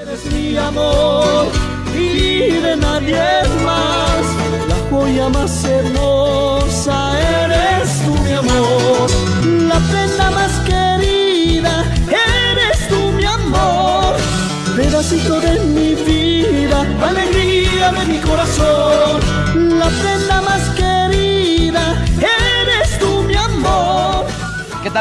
Eres mi amor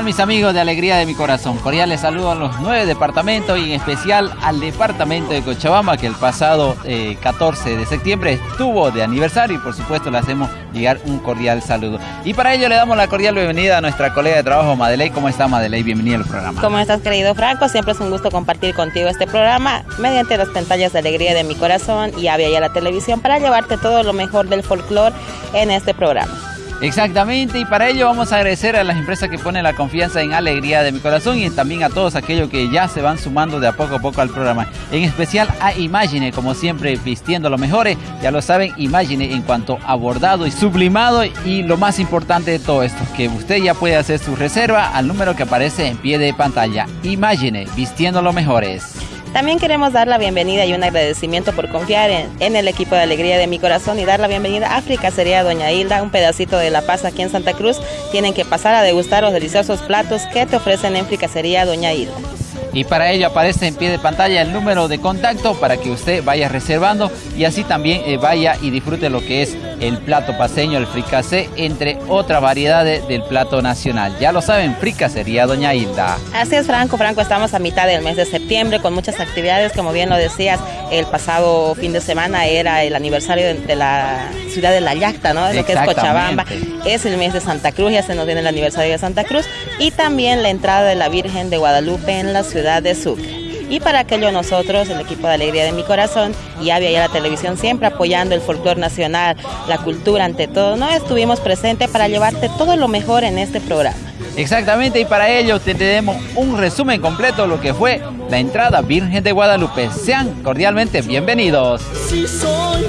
mis amigos de Alegría de mi Corazón? Cordiales saludos a los nueve departamentos y en especial al departamento de Cochabamba que el pasado eh, 14 de septiembre estuvo de aniversario y por supuesto le hacemos llegar un cordial saludo. Y para ello le damos la cordial bienvenida a nuestra colega de trabajo Madeley. ¿Cómo está Madeley? Bienvenida al programa. ¿Cómo estás querido Franco? Siempre es un gusto compartir contigo este programa mediante las pantallas de Alegría de mi Corazón y Avia y la televisión para llevarte todo lo mejor del folclore en este programa. Exactamente, y para ello vamos a agradecer a las empresas que ponen la confianza en Alegría de mi Corazón y también a todos aquellos que ya se van sumando de a poco a poco al programa. En especial a Imagine, como siempre, vistiendo lo mejores. Ya lo saben, Imagine en cuanto a y sublimado. Y lo más importante de todo esto, que usted ya puede hacer su reserva al número que aparece en pie de pantalla. Imagine, vistiendo lo mejores. También queremos dar la bienvenida y un agradecimiento por confiar en, el equipo de Alegría de mi Corazón y dar la bienvenida a África sería Doña Hilda, un pedacito de La Paz aquí en Santa Cruz. Tienen que pasar a degustar los deliciosos platos que te ofrecen en Fricasería Doña Hilda. Y para ello aparece en pie de pantalla el número de contacto para que usted vaya reservando y así también eh, vaya y disfrute lo que es el plato paseño, el fricasé, entre otras variedades del plato nacional. Ya lo saben, fricasería Doña Hilda. Así es, Franco. Franco, estamos a mitad del mes de septiembre con muchas actividades. Como bien lo decías, el pasado fin de semana era el aniversario de, de la ciudad de La Yacta, ¿no? De lo que es Cochabamba. Es el mes de Santa Cruz, ya se nos viene el aniversario de Santa Cruz. Y también la entrada de la Virgen de Guadalupe en la ciudad de Sucre. Y para aquello nosotros, el equipo de Alegría de mi Corazón y Avia y la televisión, siempre apoyando el folclore nacional, la cultura ante todo, ¿no? Estuvimos presentes para llevarte todo lo mejor en este programa. Exactamente, y para ello te tenemos un resumen completo de lo que fue la entrada Virgen de Guadalupe. Sean cordialmente bienvenidos. Si soy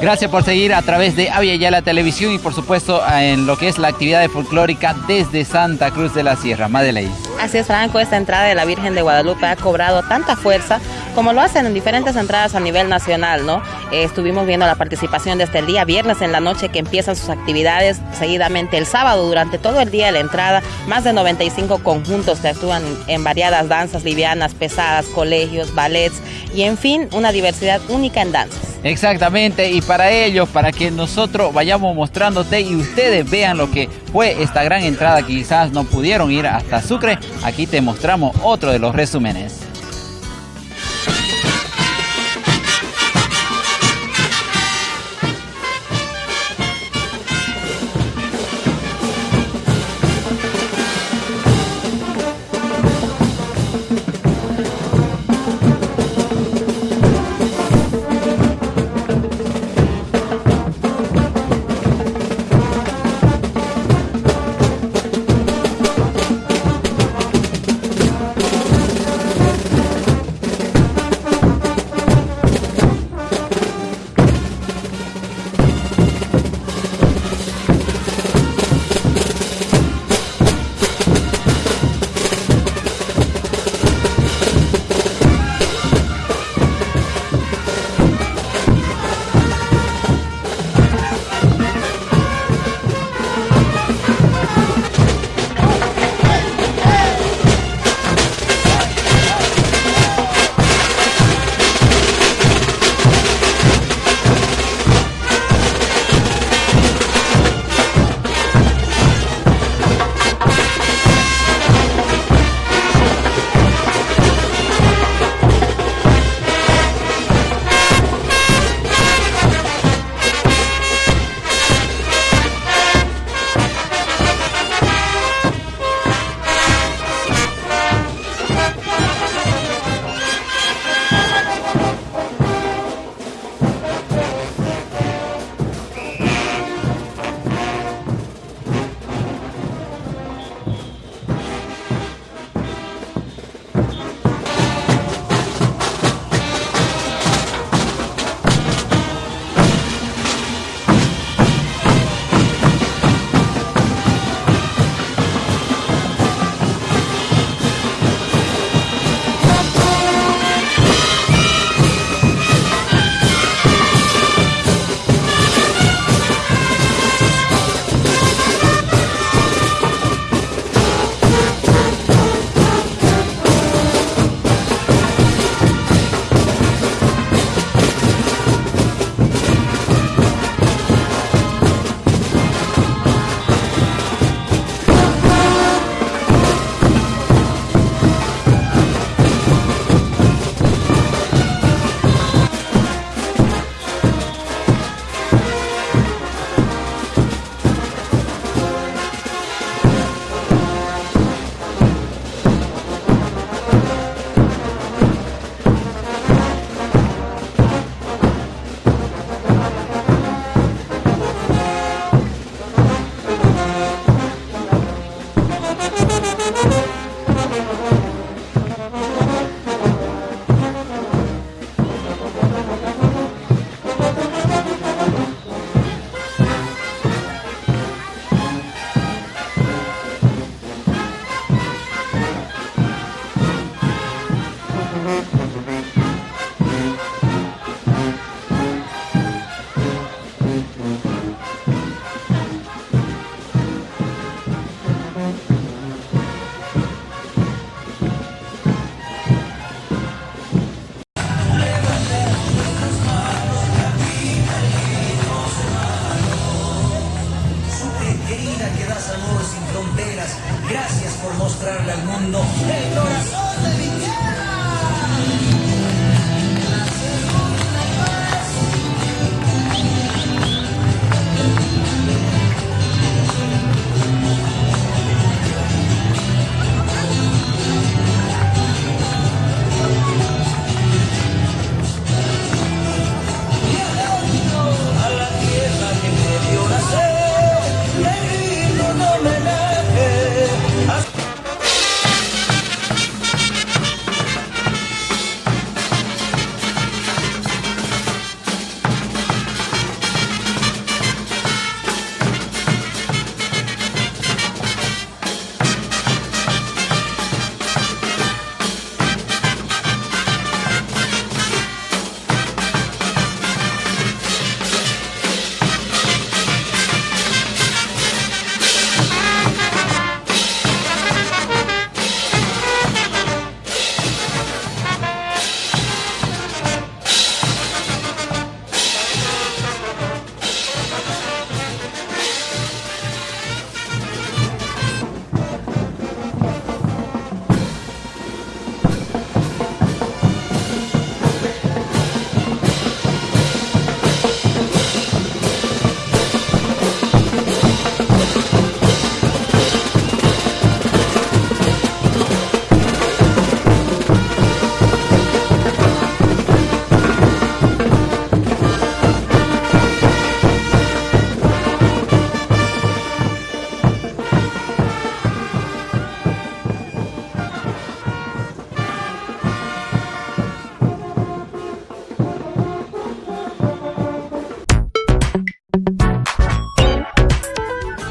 Gracias por seguir a través de Avia ya la televisión y por supuesto en lo que es la actividad folclórica desde Santa Cruz de la Sierra. Madeley. Así es, Franco, esta entrada de la Virgen de Guadalupe ha cobrado tanta fuerza como lo hacen en diferentes entradas a nivel nacional, ¿no? Eh, estuvimos viendo la participación desde el día viernes en la noche que empiezan sus actividades, seguidamente el sábado durante todo el día de la entrada, más de 95 conjuntos que actúan en variadas danzas livianas, pesadas, colegios, ballets y en fin, una diversidad única en danzas. Exactamente, y para ello, para que nosotros vayamos mostrándote y ustedes vean lo que fue esta gran entrada, quizás no pudieron ir hasta Sucre, aquí te mostramos otro de los resúmenes.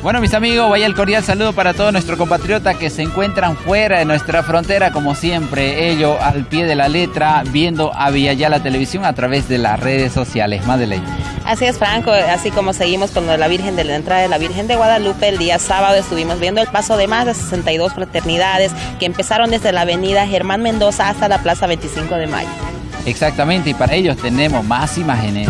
Bueno, mis amigos, vaya el cordial saludo para todos nuestros compatriotas que se encuentran fuera de nuestra frontera, como siempre, ellos al pie de la letra, viendo a la Televisión a través de las redes sociales. Madeleine. Así es, Franco, así como seguimos con la Virgen de la entrada de la Virgen de Guadalupe, el día sábado estuvimos viendo el paso de más de 62 fraternidades que empezaron desde la avenida Germán Mendoza hasta la Plaza 25 de Mayo. Exactamente, y para ellos tenemos más imágenes.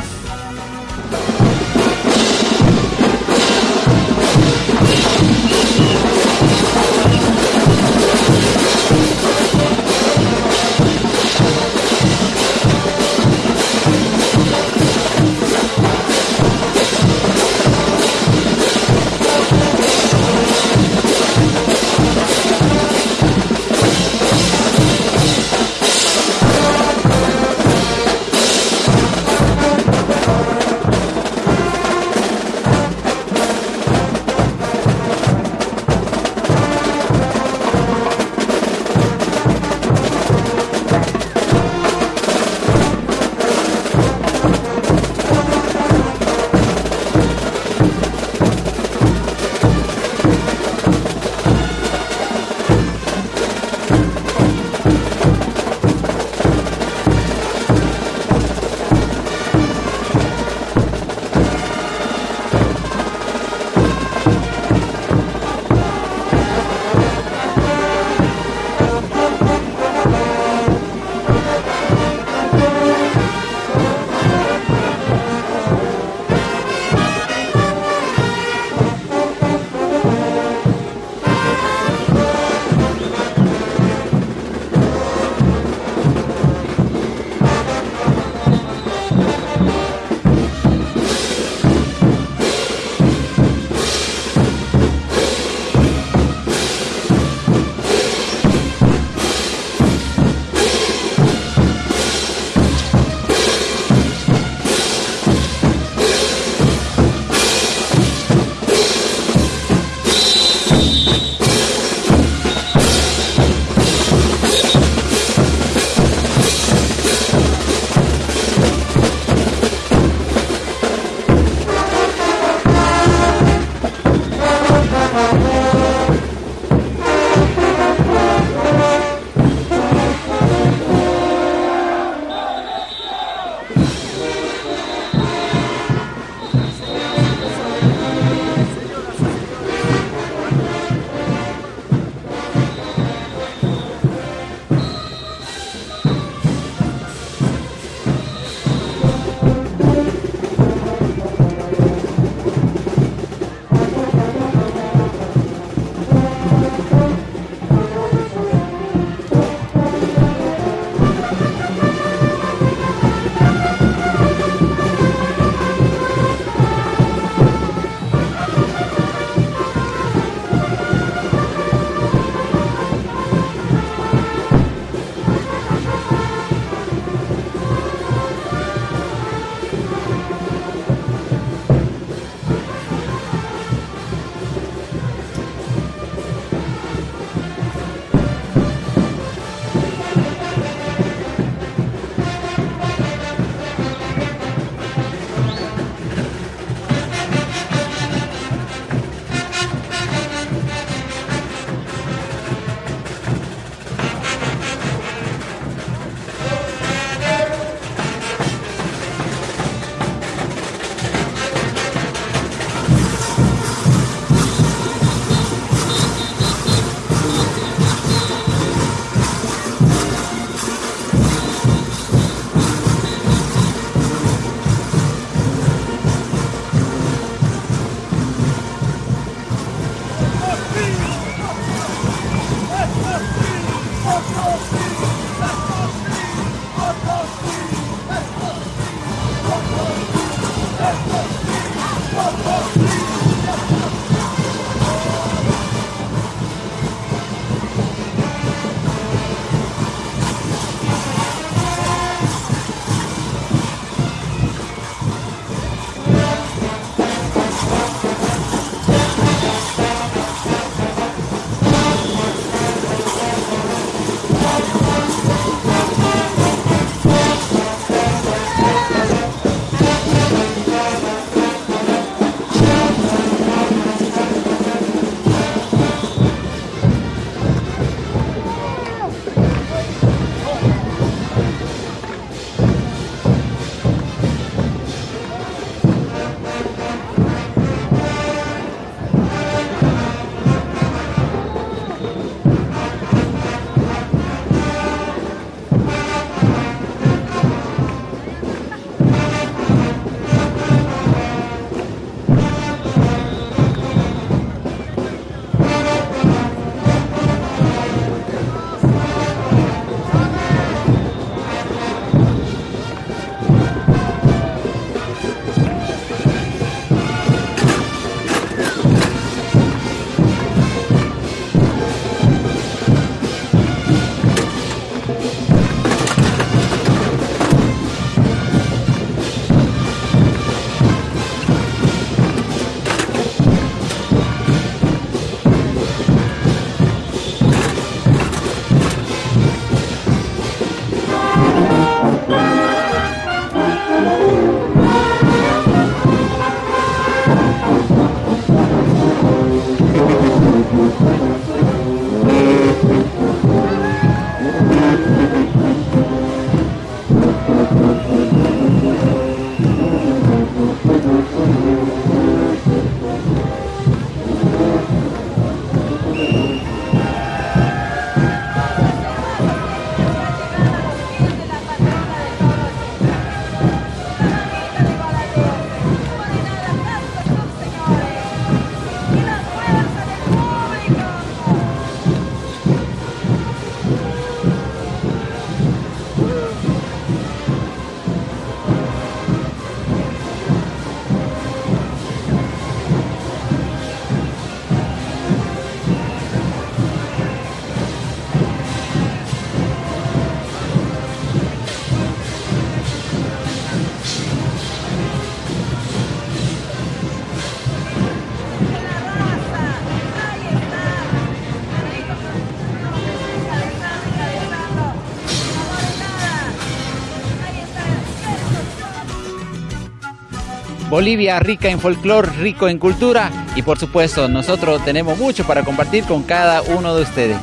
Bolivia rica en folclore, rico en cultura y por supuesto nosotros tenemos mucho para compartir con cada uno de ustedes.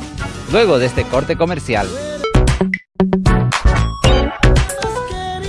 Luego de este corte comercial.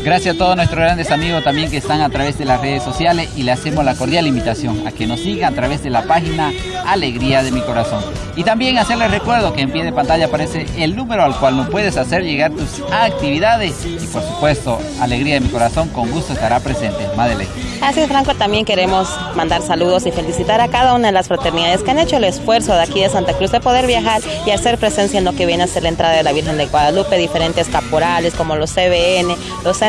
Gracias a todos nuestros grandes amigos también que están a través de las redes sociales y le hacemos la cordial invitación a que nos siga a través de la página Alegría de mi Corazón. Y también hacerles recuerdo que en pie de pantalla aparece el número al cual nos puedes hacer llegar tus actividades y por supuesto Alegría de mi Corazón con gusto estará presente. Madeleine. Así es, Franco, también queremos mandar saludos y felicitar a cada una de las fraternidades que han hecho el esfuerzo de aquí de Santa Cruz de poder viajar y hacer presencia en lo que viene a ser la entrada de la Virgen de Guadalupe, diferentes caporales como los CBN, los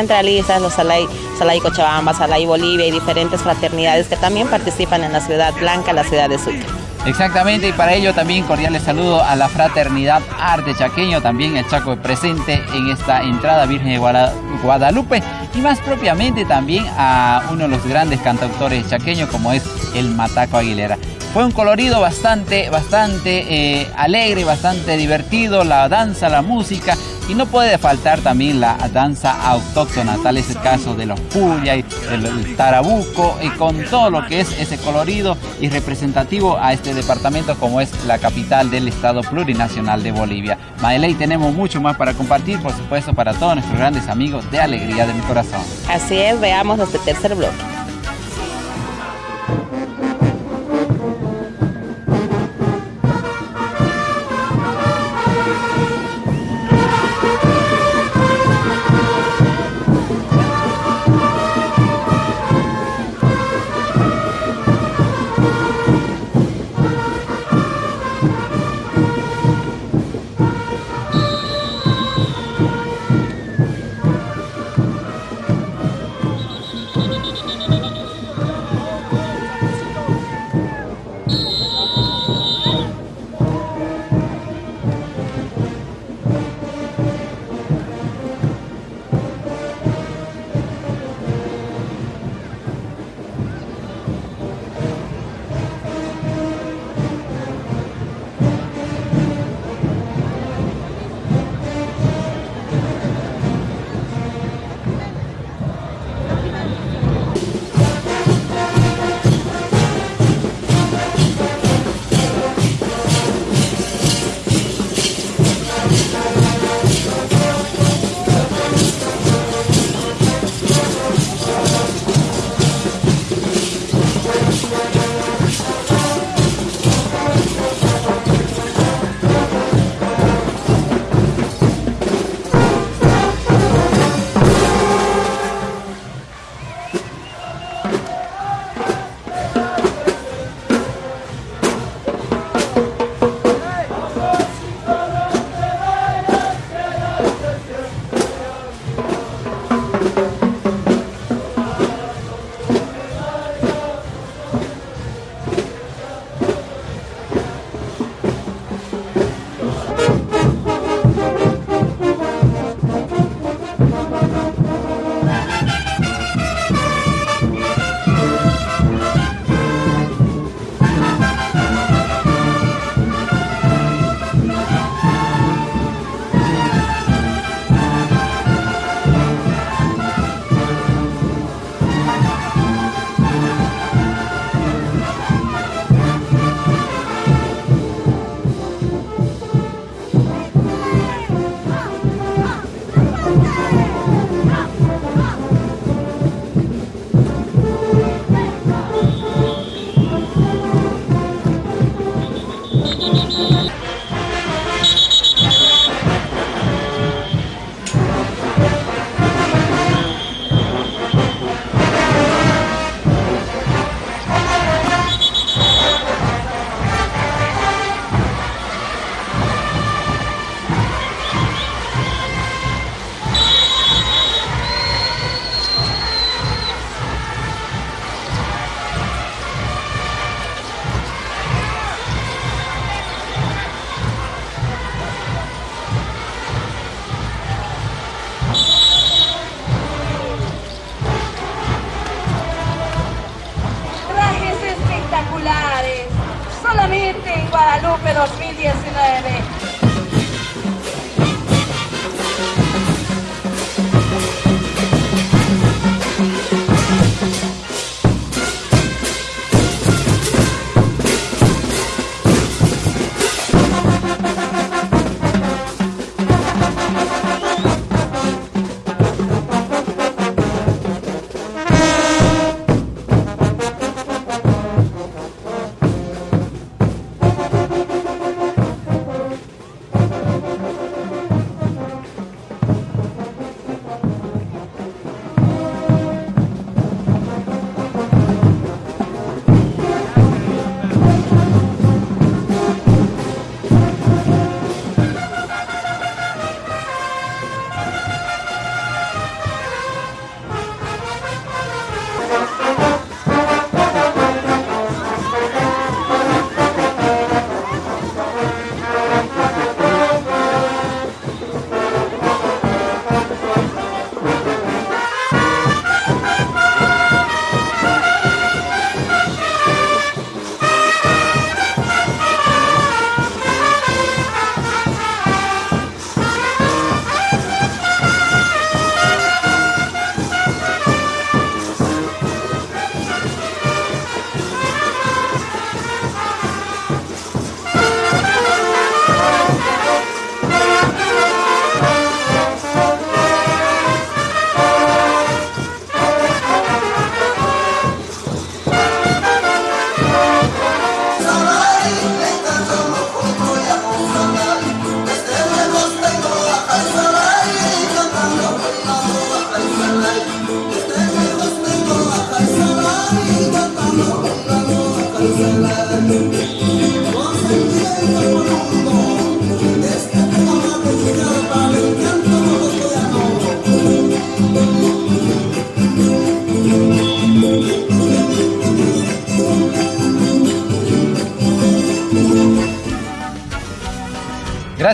los Salay, Salay Cochabamba, Salay Bolivia y diferentes fraternidades que también participan en la Ciudad Blanca, la ciudad de Sucre. Exactamente, y para ello también cordiales saludo a la fraternidad Arte Chaqueño, también el Chaco presente en esta entrada Virgen de Guadalupe, y más propiamente también a uno de los grandes cantautores chaqueños como es el Mataco Aguilera. Fue un colorido bastante, bastante eh, alegre, bastante divertido, la danza, la música y no puede faltar también la danza autóctona, tal es el caso de los puya y el tarabuco y con todo lo que es ese colorido y representativo a este departamento como es la capital del estado plurinacional de Bolivia. Maeley, tenemos mucho más para compartir, por supuesto, para todos nuestros grandes amigos de Alegría de mi Corazón. Así es, veamos este tercer bloque. 19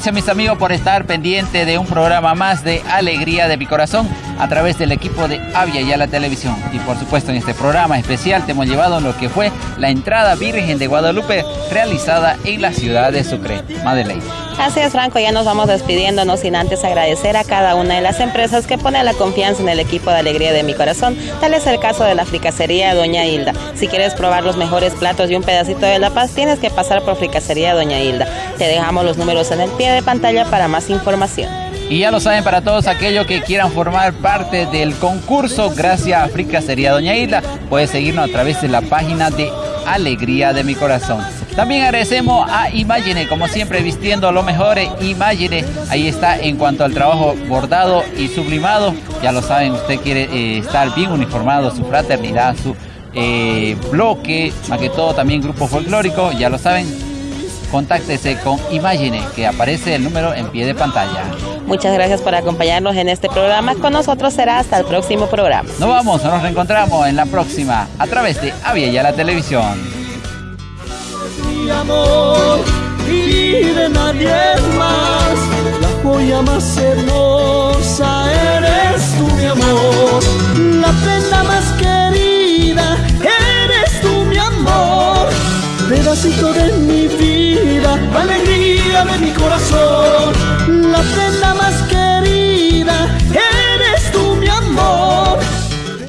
Gracias mis amigos por estar pendiente de un programa más de Alegría de mi Corazón a través del equipo de Avia y a la televisión. Y por supuesto en este programa especial te hemos llevado lo que fue la entrada Virgen de Guadalupe realizada en la ciudad de Sucre, Madeleine. Así es, Franco, ya nos vamos despidiéndonos sin antes agradecer a cada una de las empresas que pone la confianza en el equipo de Alegría de mi Corazón. Tal es el caso de la fricacería Doña Hilda. Si quieres probar los mejores platos y un pedacito de La Paz, tienes que pasar por fricacería Doña Hilda. Te dejamos los números en el pie de pantalla para más información. Y ya lo saben para todos aquellos que quieran formar parte del concurso, gracias a Fricacería Doña Hilda, puedes seguirnos a través de la página de Alegría de mi Corazón. También agradecemos a Imagine, como siempre, vistiendo lo mejor. Imagine, ahí está en cuanto al trabajo bordado y sublimado. Ya lo saben, usted quiere eh, estar bien uniformado, su fraternidad, su eh, bloque, más que todo también grupo folclórico, ya lo saben. Contáctese con Imagine, que aparece el número en pie de pantalla. Muchas gracias por acompañarnos en este programa. Con nosotros será hasta el próximo programa. Nos vamos, nos reencontramos en la próxima a través de Avia y la televisión amor y de nadie más. La joya más hermosa eres tú, mi amor. La prenda más querida eres tú, mi amor. Pedacito de alegría mi corazón, la prenda más querida.